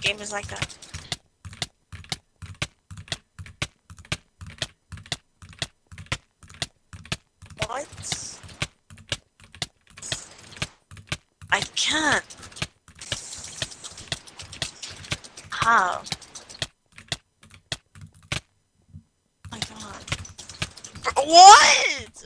game is like that. What? I can't. How? Oh my god. What?